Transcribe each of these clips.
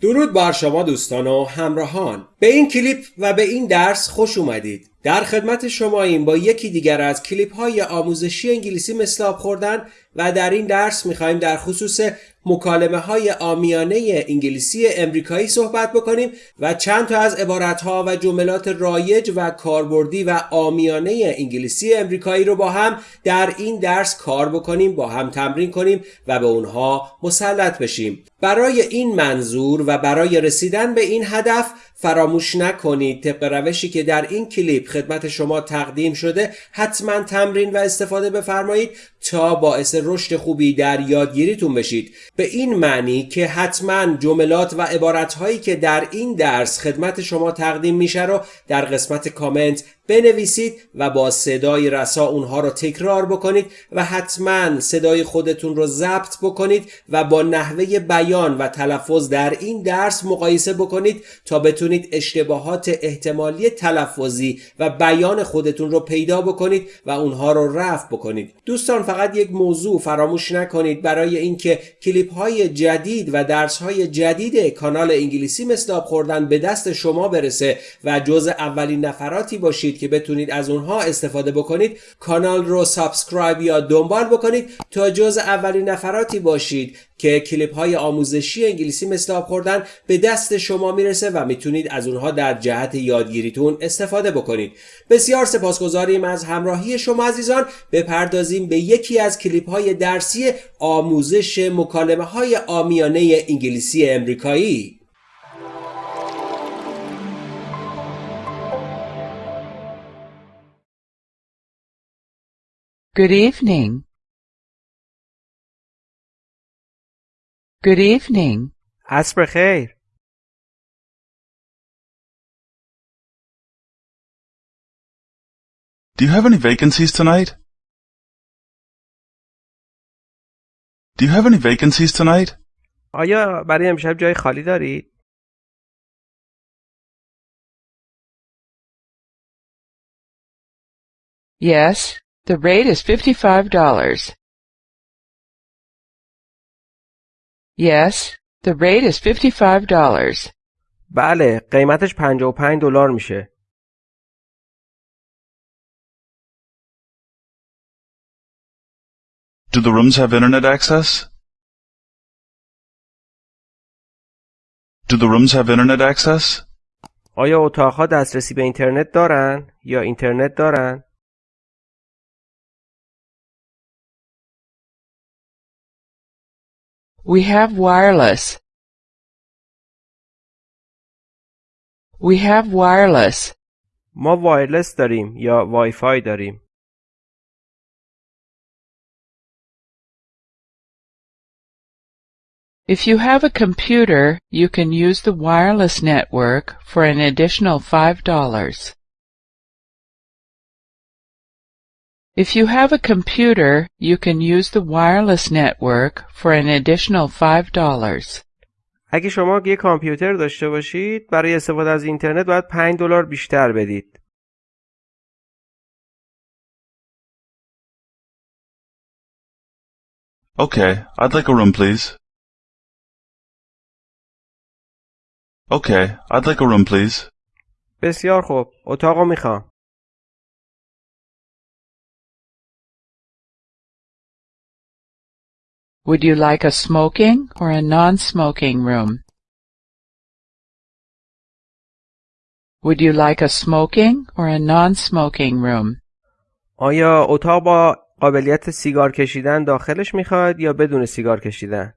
درود بر شما دوستان و همراهان. به این کلیپ و به این درس خوش اومدید. در خدمت شما این با یکی دیگر از کلیپ های آموزشی انگلیسی مثل آب خوردن و در این درس می‌خوایم در خصوص مکالمه های آمیانه انگلیسی امریکایی صحبت بکنیم و چند تا از عبارت ها و جملات رایج و کاربردی و آمیانه انگلیسی امریکایی رو با هم در این درس کار بکنیم با هم تمرین کنیم و به اونها مسلط بشیم. برای این منظور و برای رسیدن به این هدف فراموش نکنید. طبق روشی که در این کلیپ خدمت شما تقدیم شده حتما تمرین و استفاده بفرمایید تا باعث رشد خوبی در یادگیریتون بشید. به این معنی که حتما جملات و عبارتهایی که در این درس خدمت شما تقدیم میشه رو در قسمت کامنت بنویسید و با صدای رسا اونها رو تکرار بکنید و حتما صدای خودتون رو ضبط بکنید و با نحوه بیان و تلفظ در این درس مقایسه بکنید تا بتونید اشتباهات احتمالی تلفظی و بیان خودتون رو پیدا بکنید و اونها رو رفع بکنید. دوستان فقط یک موضوع فراموش نکنید. برای اینکه کلیپ های جدید و درس های جدید کانال انگلیسی مثل خوردن به دست شما برسه و جز اولین نفراتی باشید که بتونید از اونها استفاده بکنید کانال رو سابسکرایب یا دنبال بکنید تا جز اولین نفراتی باشید که کلیپ های آموزشی انگلیسی مثل آب خوردن به دست شما می‌رسه و می‌تونید از اونها در جهت یادگیریتون استفاده بکنید. بسیار سپاسگزاریم از همراهی شما عزیزان. بپردازیم به یکی از کلیپ های درسی آموزش مکالمه های آمیانه انگلیسی امریکایی. Good evening. Good evening. عصر خیر. Do you have any vacancies tonight? Do you have any vacancies tonight? آیا برای امشب جای خالی دارید؟ Yes, the rate is $55. Yes, the rate is $55. بله، قیمتش 55 دلار میشه. Do the rooms have internet access? Do the rooms have internet access? آیا اتاقها دسترسی به اینترنت دارن یا اینترنت دارن؟ We have wireless. We have wireless. ما وایرلس داریم یا وای فای داریم. If you have a computer, you can use the wireless network for an additional $5. If you have a computer, you can use the wireless network for an additional $5. اگه شما یه کامپیوتر داشته باشید برای استفاده از اینترنت باید 5 دلار بیشتر بدید. Okay, I'd like a room, please. Okay, I'd like a room, please. بسیار خوب. اتاقو میخوام. Would you like a smoking or a non-smoking room? Would you like a smoking or a non-smoking room? آیا اتاق با قابلیت سیگار کشیدن داخلش می‌خواد یا بدون سیگار کشیدن؟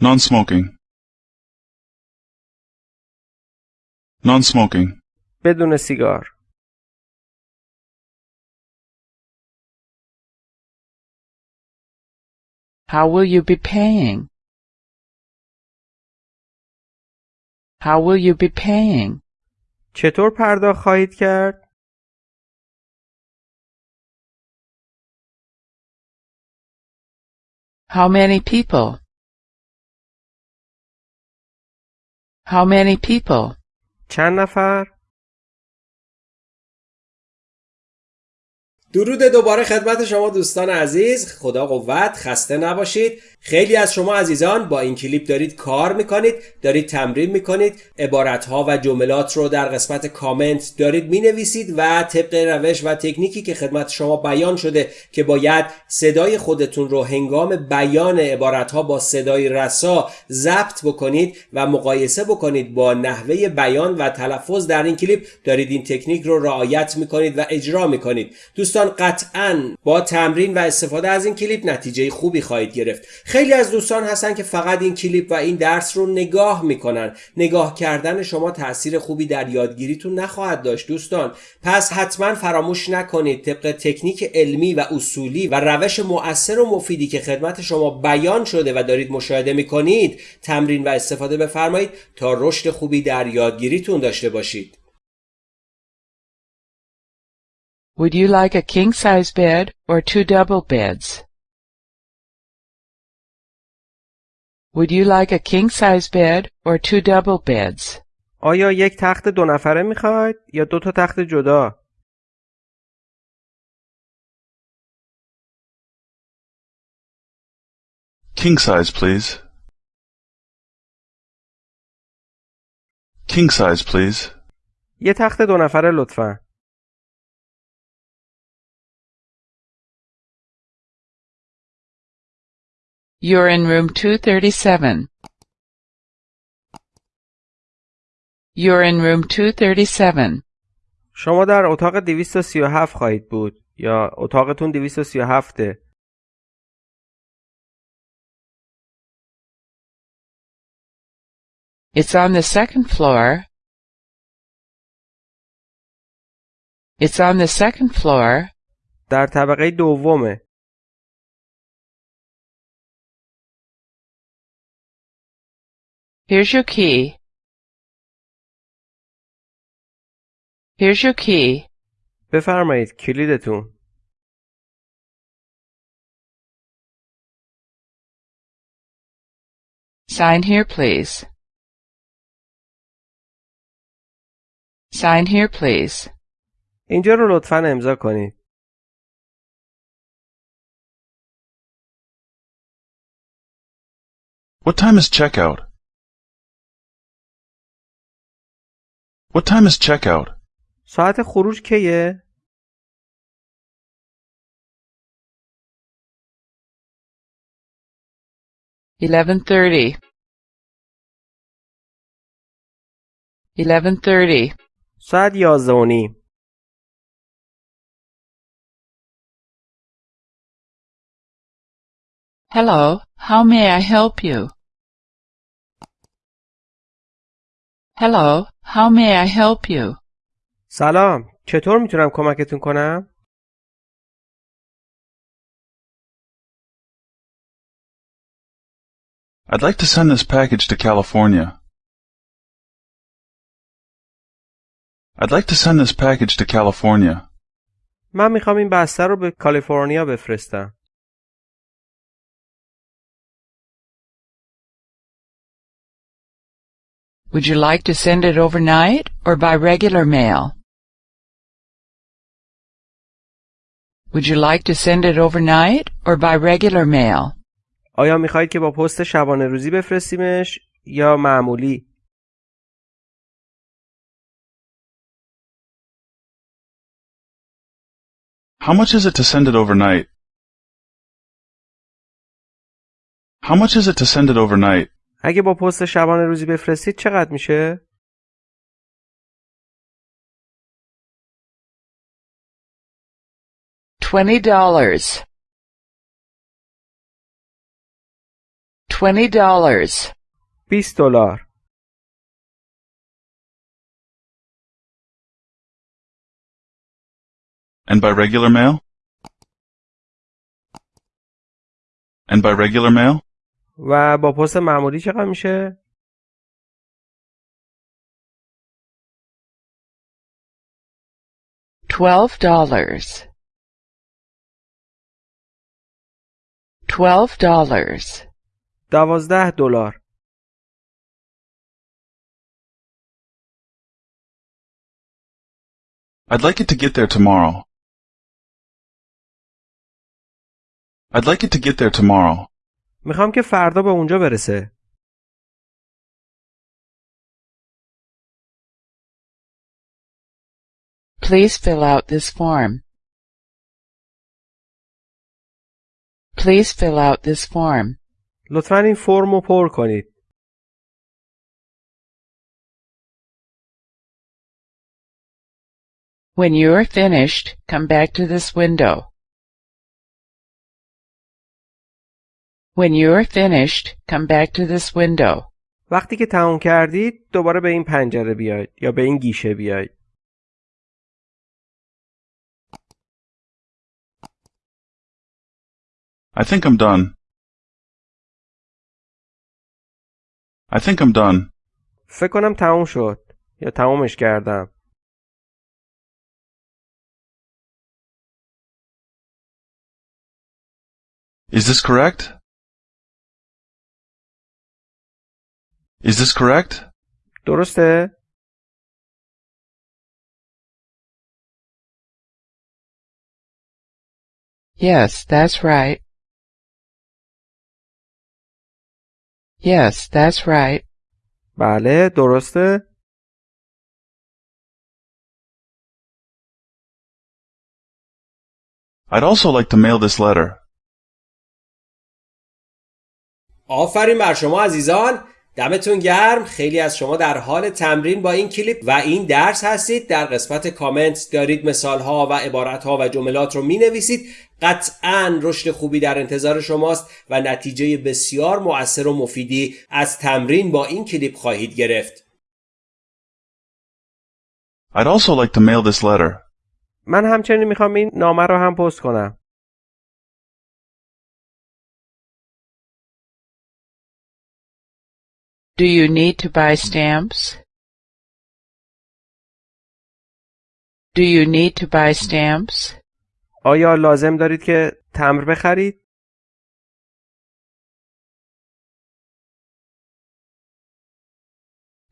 Non-smoking. Non-smoking. بدون سیگار. How will you be paying? How will you be paying? چطور پرداخت خواهید کرد؟ How many people? How many people? چند نفر؟ درود دوباره خدمت شما دوستان عزیز. خدا قوت خسته نباشید. خیلی از شما عزیزان با این کلیپ دارید کار می‌کنید دارید تمرین می‌کنید عبارتها و جملات رو در قسمت کامنت دارید می‌نویسید و طبق روش و تکنیکی که خدمت شما بیان شده که باید صدای خودتون رو هنگام بیان عبارتها با صدای رسا ضبط بکنید و مقایسه بکنید با نحوه بیان و تلفظ در این کلیپ. دارید این تکنیک رو رعایت می‌کنید و اجرا می‌کنید. دوستان قطعا با تمرین و استفاده از این کلیپ نتیجه خوبی خواهید گرفت. خیلی از دوستان هستن که فقط این کلیپ و این درس رو نگاه می‌کنن. نگاه کردن شما تاثیر خوبی در یادگیریتون نخواهد داشت دوستان. پس حتما فراموش نکنید طبق تکنیک علمی و اصولی و روش مؤثر و مفیدی که خدمت شما بیان شده و دارید مشاهده می‌کنید تمرین و استفاده بفرمایید تا رشد خوبی در یادگیریتون داشته باشید. Would you like a king size bed or two double beds? Would you like a king size bed or two double beds? آیا یک تخت دو نفره میخواید یا دو تا تخت جدا؟ King size, please. King size, please. یه تخت دو نفره لطفا. You're in room 237. You're in room 237. شما در اتاق 237 خواهید بود یا اتاقتون 237 It's on the second floor. It's on the second floor. در طبقه دومه. Here's your key. Here's your key. بفرمایید کلیدتون. Sign here, please. Sign here, please. اینجا رو لطفا امضا کنید. What time is checkout? What time is checkout? ساعت خروج کیه؟ Eleven thirty. Eleven thirty. ساعت یازده و نیم. Hello, how may I help you? Hello, how may I help you? سلام. چطور میتونم کمکتون کنم؟ I'd like to send this package to California. I'd like to send this package to California. من میخوام این بسته رو به کالیفرنیا بفرستم. Would you like to send it overnight or by regular mail? Would you like to send it overnight or by regular mail? آیا میخواهید که با پست شبانه روزی بفرستیمش یا معمولی؟ How much is it to send it overnight? How much is it to send it overnight? اگه با پست شبانه روزی بفرستید چقدر میشه؟ Twenty dollars. Twenty dollars. 20 دلار. And by regular mail? And by regular mail? و با پست معمولی چقدر میشه؟ Twelve dollars. Twelve dollars. دوازده دلار. I'd like it to get there tomorrow. I'd like it to get there tomorrow. می‌خوام که فردا به اونجا برسه. Please fill out this form. Please fill out this form. لطفا این فرم رو پر کنید. When you're finished, come back to this window. When you're finished, come back to this window. وقتی که تموم کردید دوباره به این پنجره بیاید یا به این گیشه بیاید. I think I'm done. I think I'm done. فکر کنم تموم شد یا تمومش کردم. Is this correct? Is this correct? درسته؟ Yes, that's right. Yes, that's right. بله درسته؟ I'd also like to mail this letter. آفرین بر شما عزیزان دمتون گرم خیلی از شما در حال تمرین با این کلیپ و این درس هستید در قسمت کامنت دارید مثال ها و عبارت ها و جملات رو می نویسید قطعا رشد خوبی در انتظار شماست و نتیجه بسیار مؤثر و مفیدی از تمرین با این کلیپ خواهید گرفت I'd also like to mail this letter. من همچنین می‌خوام این نامه رو هم پست کنم. Do you need to buy stamps? Do you need to buy stamps? آیا لازم دارید که تمر بخرید؟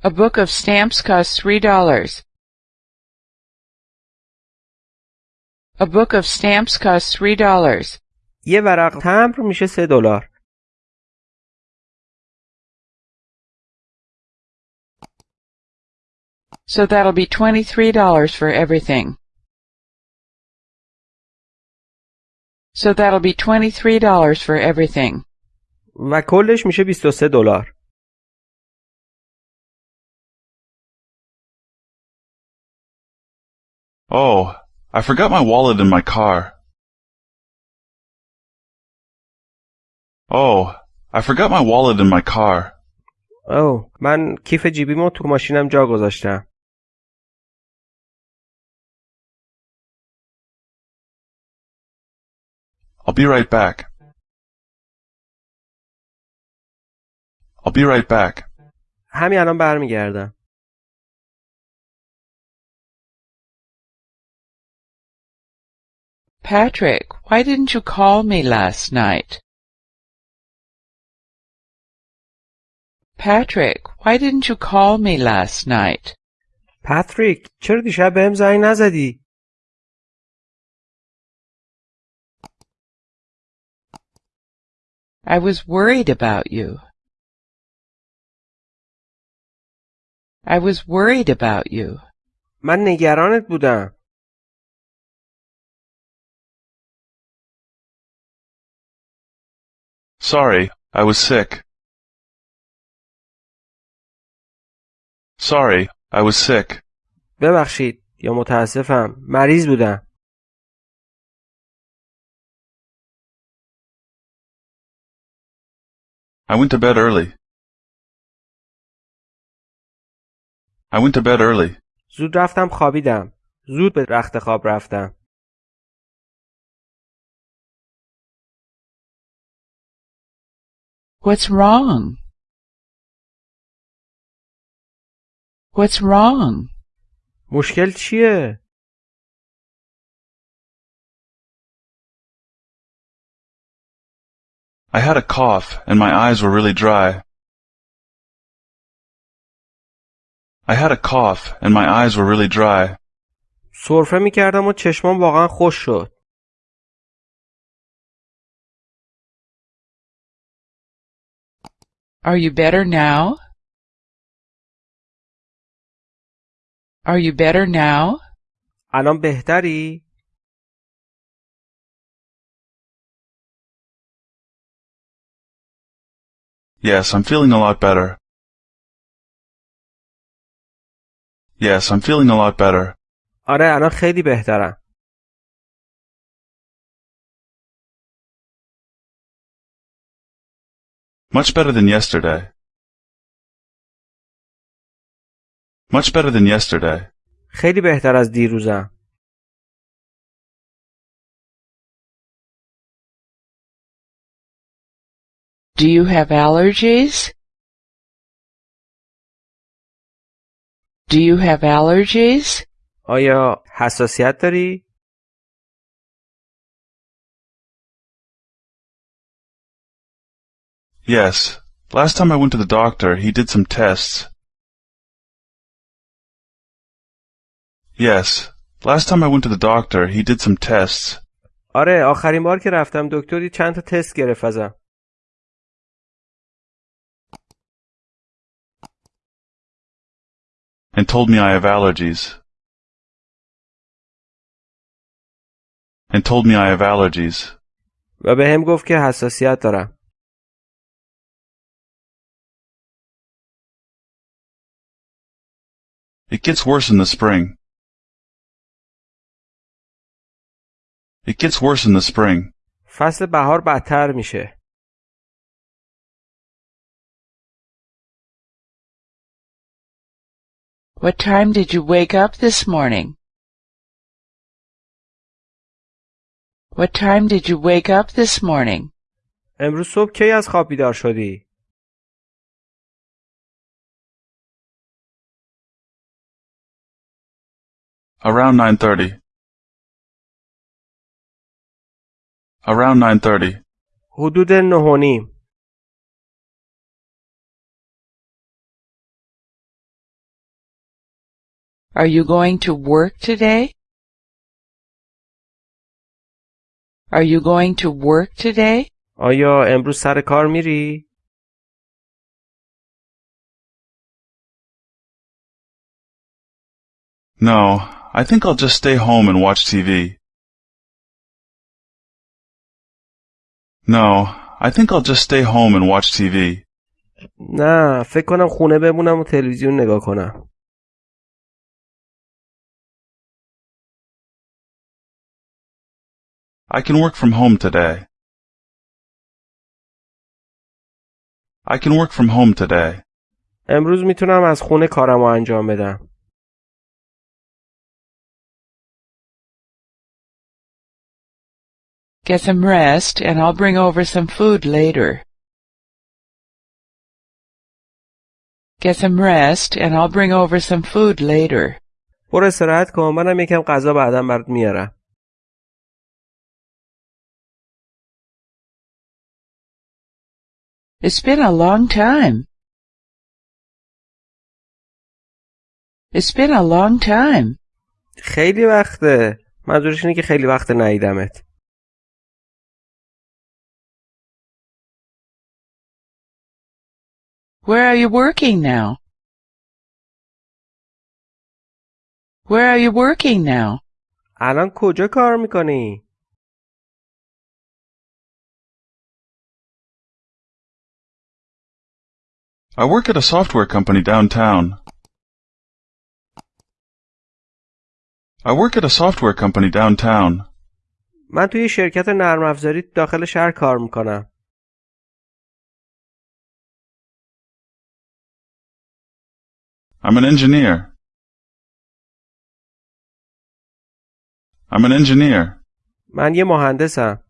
A book of stamps costs three dollars. A book of stamps costs three dollars. یه ورق تمر میشه سه دلار. So that'll be twenty-three dollars for everything. So that'll be twenty-three dollars for everything. و کلش میشه 23 دلار. Oh, I forgot my wallet in my car. Oh, I forgot my wallet in my car. اوه من کیف جیبیمو تو ماشینم جا گذاشتم. I'll be right back. I'll be right back. همین الان برمیگردم. Patrick, why didn't you call me last night? Patrick, why didn't you call me last night? پاتریک چرا دیشب بهم زنگ نزدی؟ I was worried about you. I was worried about you. من نگرانت بودم. Sorry, I was sick. Sorry, I was sick. ببخشید یا متاسفم. مریض بودم. I went to bed early. I went to bed early. زود رفتم خوابیدم. زود به رخت خواب رفتم. What's wrong? What's wrong? مشکل چیه؟ I had a cough, and my eyes were really dry. I had a cough, and my eyes were really dry. سرفه می کردم و واقعا خوش شد. Are you better now? Are you better now? الان بهتری؟ Yes, I'm feeling a lot better. Yes, I'm feeling a lot better. آره الان خیلی بهترم. Much better than yesterday. Much better than yesterday. خیلی بهتر از دیروزم. Do you have allergies? Do you have allergies? آیا حساسیت داری؟ Yes. Last time I went to the doctor, he did some tests. Yes. Last time I went to the doctor, he did some tests. آره آخرین بار که رفتم دکتری چند تا تست گرفت ازم. and told me I have allergies. And told me I have allergies. و به هم گفت که حساسیت دارم. It gets worse in the spring. It gets worse in the spring. فصل بهار بدتر میشه. What time did you wake up this morning? What time did you wake up this morning? امروز صبح کی از خواب بیدار شدی؟ Around 9.30. Around 9.30. حدود نه و نیم. Are you going to work today? Are you going to work today? آیا امروز سر کار میری؟ No, I think I'll just stay home and watch TV. No, I think I'll just stay home and watch TV. نه فکر کنم خونه بمونم و تلویزیون نگاه کنم. I can work from home today. I can work from home today. امروز میتونم از خونه کارمو انجام بدم. Get some rest and I'll bring over some food later. Get some rest and I'll bring over some food later. برو استراحت کن منم یکم غذا بعدا برات میارم. It's been a long time. It's been a long time. خیلی وقته. منظورش اینه که خیلی وقت ندیدمت. Where are you working now? Where are you working now? الان کجا کار می‌کنی؟ I work at a software company downtown. I work at a software company downtown. من توی شرکت نرم افزاری داخل شهر کار میکنم. I'm an engineer. I'm an engineer. من یه مهندسم.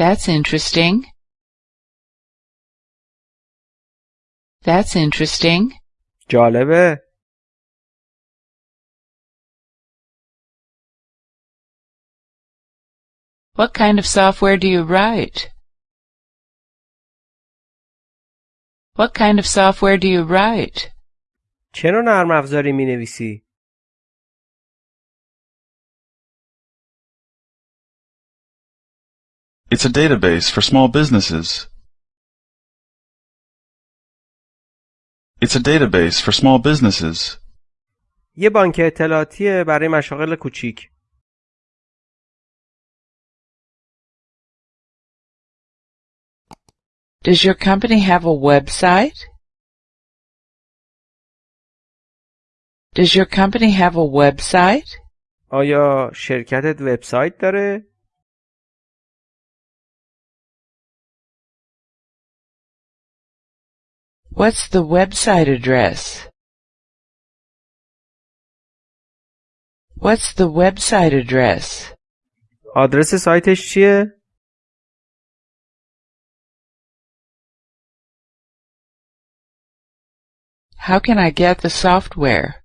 That's interesting. That's interesting. جالبه. What kind of software do you write? What kind of software do you write? چه نوع نرم افزاری می نویسی؟ It's a database for small businesses. It's a database for small businesses. یه بانک اطلاعاتیه برای مشاغل کوچیک. Does your company have a website? Does your company have a website? آیا شرکتت وبسایت داره؟ What's the website address? What's the website address? آدرس سایتش چیه؟ How can I get the software?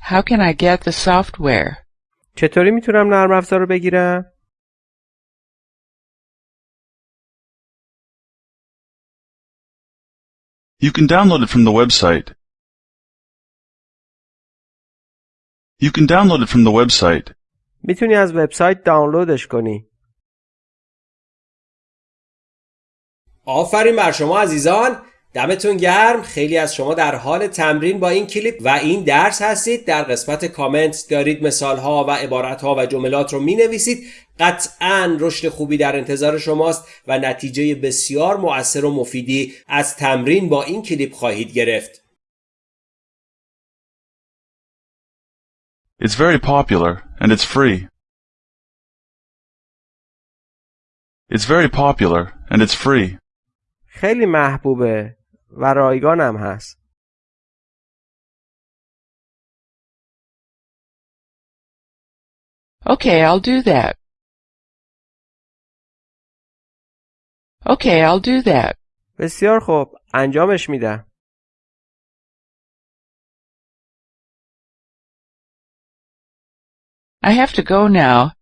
How can I get the software? چطوری میتونم نرم افزار رو بگیرم؟ You can download it from the website. You can download it from the website. می‌تونی از وبسایت دانلودش کنی. آفرین بر شما عزیزان دمتون گرم خیلی از شما در حال تمرین با این کلیپ و این درس هستید در قسمت کامنت دارید مثال ها و عبارت ها و جملات رو می نویسید قطعا رشد خوبی در انتظار شماست و نتیجه بسیار مؤثر و مفیدی از تمرین با این کلیپ خواهید گرفت It's very popular and it's free. It's very popular and it's free. خیلی محبوبه و رایگانم هست. Okay, I'll do that. Okay, I'll do that. بسیار خوب. انجامش میدم. I have to go now.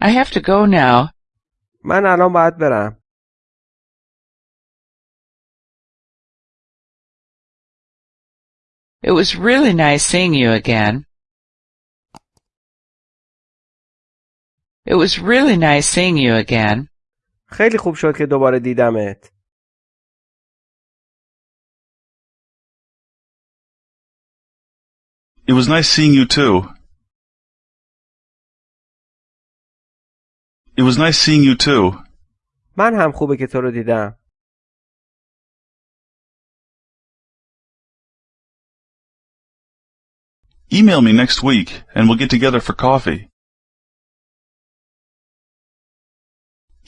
I have to go now. من الان باید برم. It was really nice seeing you again. It was really nice seeing you again. خیلی خوب شد که دوباره دیدمت. It was nice seeing you too. It was nice seeing you too. من هم خوبه که تو رو دیدم. Email me next week and we'll get together for coffee.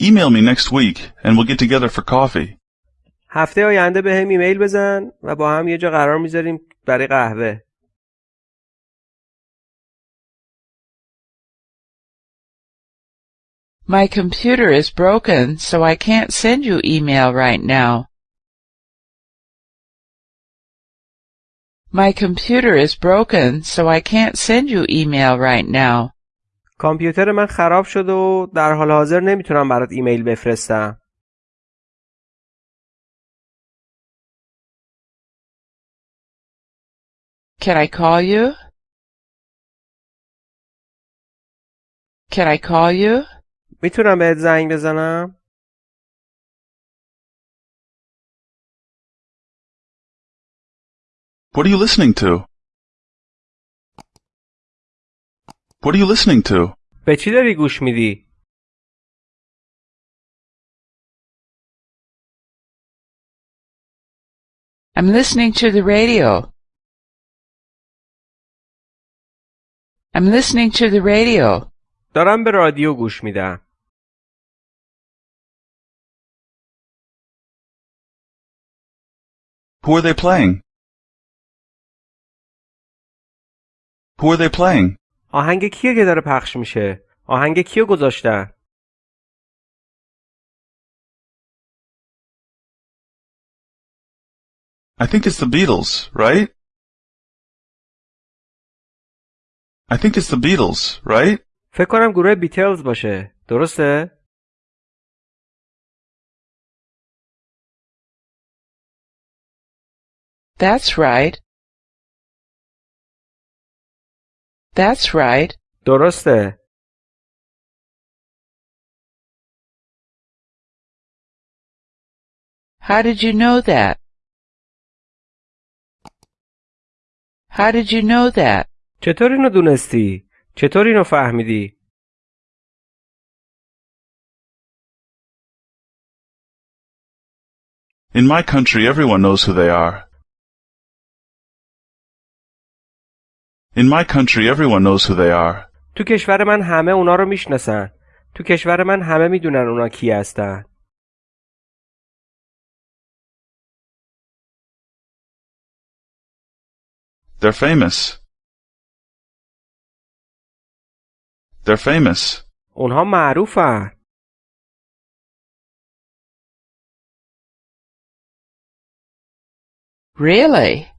Email me next week and we'll get together for coffee. هفته آینده به هم ایمیل بزن و با هم یه جا قرار میذاریم برای قهوه. My computer is broken, so I can't send you email right now. My computer is broken, so I can't send you email right now. کامپیوتر من خراب شد و در حال حاضر نمی‌تونم برات ایمیل بفرستم. Can I call you? Can I call you? می‌تونم بهت زنگ بزنم؟ What are you listening to? What are you listening to? به چی داری گوش میدی؟ I'm listening to the radio. I'm listening to the radio. دارم به رادیو گوش میدم. Who are they playing? Who are they playing? آهنگ کیه که داره پخش میشه؟ آهنگ کیو گذاشتن؟ I think it's the Beatles, right? I think it's the Beatles, right? فکر کنم گروه بیتلز باشه. درسته؟ That's right. That's right. درسته. How did you know that? How did you know that? چطور اینو دونستی؟ چطور اینو فهمیدی؟ In my country, everyone knows who they are. In my country, everyone knows who they are. تو کشور من همه اونا رو میشناسن. تو کشور من همه میدونن اونا کی هستن. They're famous. They're famous. اونها معروفن. Really?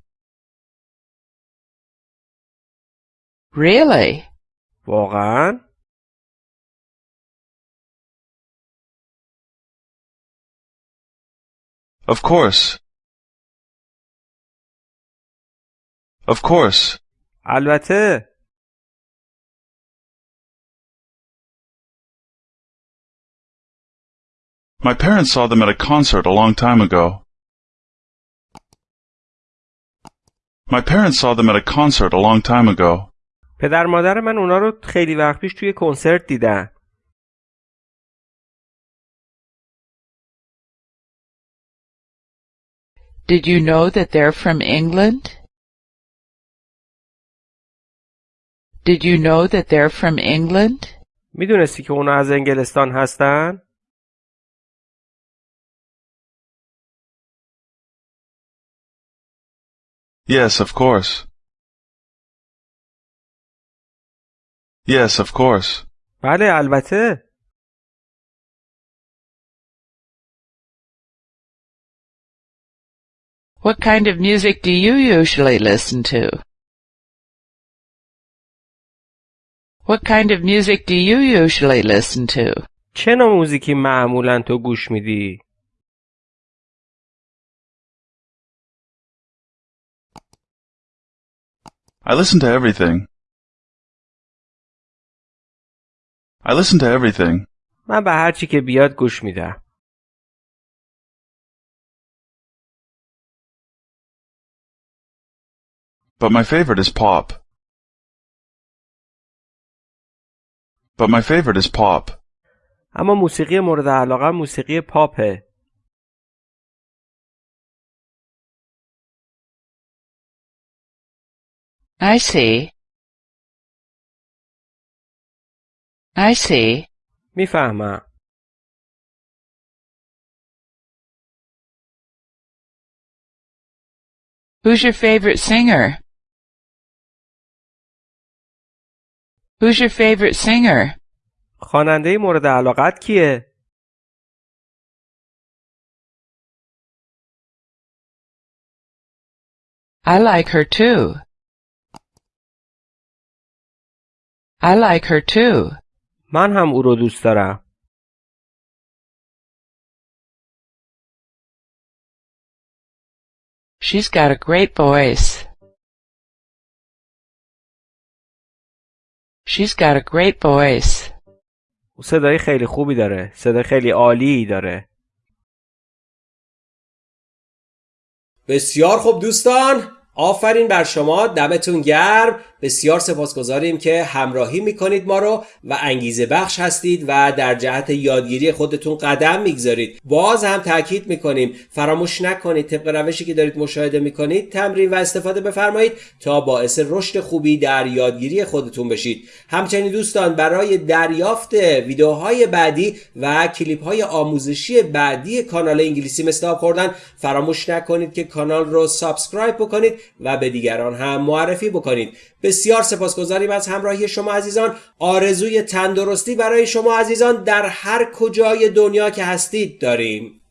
Really? واقعا؟ Of course. Of course. البته. My parents saw them at a concert a long time ago. My parents saw them at a concert a long time ago. پدر مادر من اونا رو خیلی وقت پیش توی کنسرت دیدن. Did you know that they're from England? Did you know that they're from England? می‌دونستی که اونا از انگلستان هستن؟ Yes, of course. Yes, of course. بله البته. What kind of music do you usually listen to? What kind of music do you usually listen to? چه نوع موزیکی معمولا تو گوش میدی؟ I listen to everything. I listen to everything. من به هر چی که بیاد گوش میدم. But my favorite is pop. But my favorite is pop. اما موسیقی مورد علاقه موسیقی پاپه. I see. I see. میفهمم. Who's your favorite singer? Who's your favorite singer? خواننده مورد علاقت کیه؟ I like her too. I like her too. من هم او رو دوست دارم. She's got a great voice. She's got a great voice. او صدای خیلی خوبی داره. صدای خیلی عالی داره. بسیار خوب دوستان آفرین بر شما دمتون گرم. بسیار سپاسگزاریم که همراهی می‌کنید ما رو و انگیزه بخش هستید و در جهت یادگیری خودتون قدم می‌گذارید. باز هم تاکید می‌کنیم فراموش نکنید طبق روشی که دارید مشاهده می‌کنید تمرین و استفاده بفرمایید تا باعث رشد خوبی در یادگیری خودتون بشید. همچنین دوستان برای دریافت ویدیوهای بعدی و کلیپ های آموزشی بعدی کانال انگلیسی مثل خوردن فراموش نکنید که کانال رو سابسکرایب بکنید. و به دیگران هم معرفی بکنید. بسیار سپاسگزاریم از همراهی شما عزیزان. آرزوی تندرستی برای شما عزیزان در هر کجای دنیا که هستید داریم.